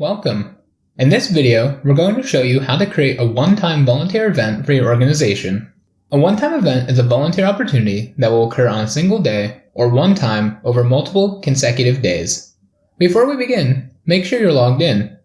Welcome! In this video, we're going to show you how to create a one-time volunteer event for your organization. A one-time event is a volunteer opportunity that will occur on a single day or one time over multiple consecutive days. Before we begin, make sure you're logged in.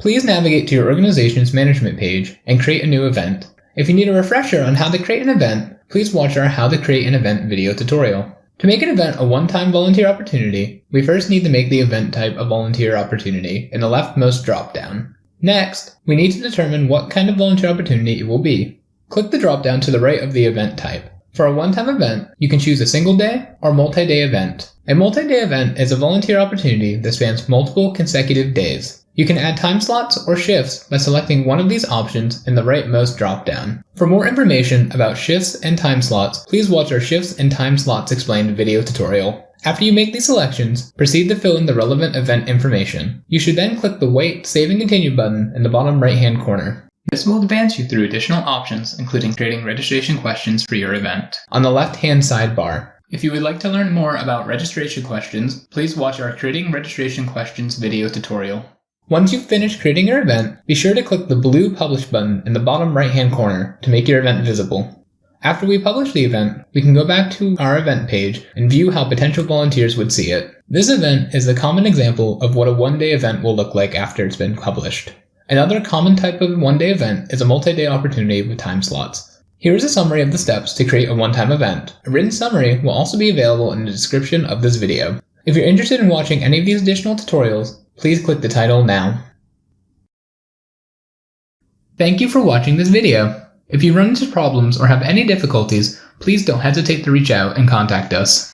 Please navigate to your organization's management page and create a new event. If you need a refresher on how to create an event, please watch our How to Create an Event video tutorial. To make an event a one-time volunteer opportunity, we first need to make the event type a volunteer opportunity in the leftmost dropdown. Next, we need to determine what kind of volunteer opportunity it will be. Click the dropdown to the right of the event type. For a one-time event, you can choose a single day or multi-day event. A multi-day event is a volunteer opportunity that spans multiple consecutive days. You can add time slots or shifts by selecting one of these options in the rightmost dropdown. For more information about shifts and time slots, please watch our Shifts and Time Slots Explained video tutorial. After you make these selections, proceed to fill in the relevant event information. You should then click the Wait, Save and Continue button in the bottom right hand corner. This will advance you through additional options, including creating registration questions for your event. On the left hand sidebar, if you would like to learn more about registration questions, please watch our Creating Registration Questions video tutorial. Once you've finished creating your event, be sure to click the blue Publish button in the bottom right hand corner to make your event visible. After we publish the event, we can go back to our event page and view how potential volunteers would see it. This event is a common example of what a one-day event will look like after it's been published. Another common type of one-day event is a multi-day opportunity with time slots. Here is a summary of the steps to create a one-time event. A written summary will also be available in the description of this video. If you're interested in watching any of these additional tutorials, Please click the title now. Thank you for watching this video. If you run into problems or have any difficulties, please don't hesitate to reach out and contact us.